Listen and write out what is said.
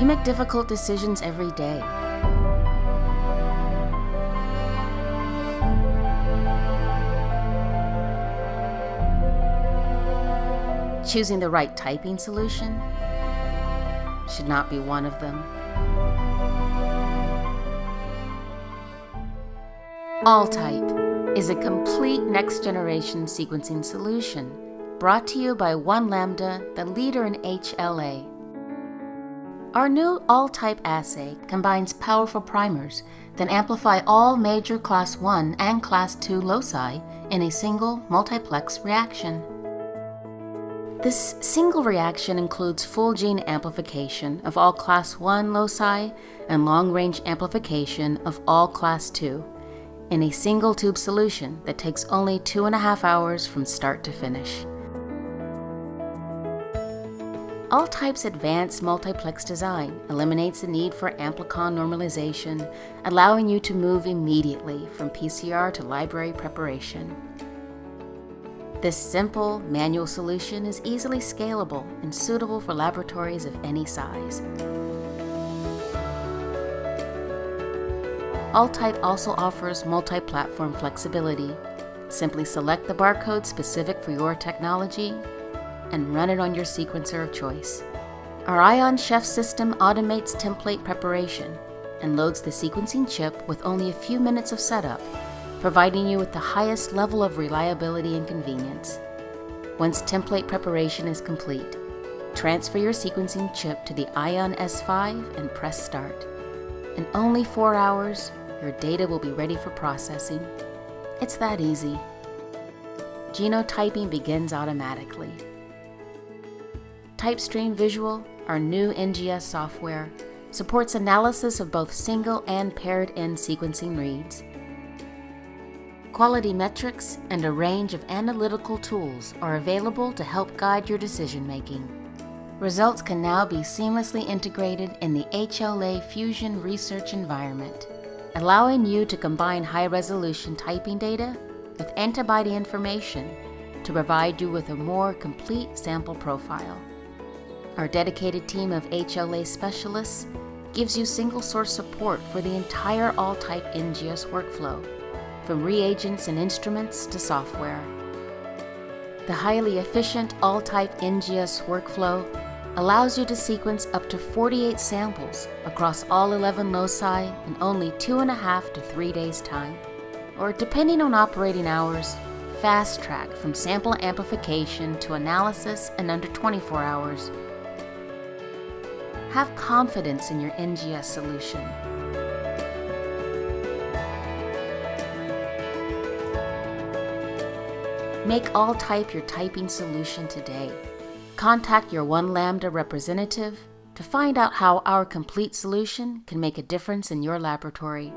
You make difficult decisions every day. Choosing the right typing solution should not be one of them. AllType is a complete next-generation sequencing solution brought to you by One Lambda, the leader in HLA. Our new all-type assay combines powerful primers that amplify all major Class 1 and Class 2 loci in a single multiplex reaction. This single reaction includes full gene amplification of all class 1 loci and long-range amplification of all class 2 in a single tube solution that takes only two and a half hours from start to finish. AllType's advanced multiplex design eliminates the need for amplicon normalization, allowing you to move immediately from PCR to library preparation. This simple, manual solution is easily scalable and suitable for laboratories of any size. AllType also offers multi-platform flexibility. Simply select the barcode specific for your technology and run it on your sequencer of choice. Our Ion Chef system automates template preparation and loads the sequencing chip with only a few minutes of setup providing you with the highest level of reliability and convenience. Once template preparation is complete, transfer your sequencing chip to the Ion S5 and press start. In only four hours, your data will be ready for processing. It's that easy. Genotyping begins automatically. TypeStream Visual, our new NGS software, supports analysis of both single and paired end sequencing reads Quality metrics and a range of analytical tools are available to help guide your decision making. Results can now be seamlessly integrated in the HLA Fusion research environment, allowing you to combine high-resolution typing data with antibody information to provide you with a more complete sample profile. Our dedicated team of HLA specialists gives you single-source support for the entire all-type NGS workflow from reagents and instruments to software. The highly efficient all-type NGS workflow allows you to sequence up to 48 samples across all 11 loci in only two and a half to three days time. Or depending on operating hours, fast track from sample amplification to analysis in under 24 hours. Have confidence in your NGS solution. Make AllType your typing solution today. Contact your One Lambda representative to find out how our complete solution can make a difference in your laboratory.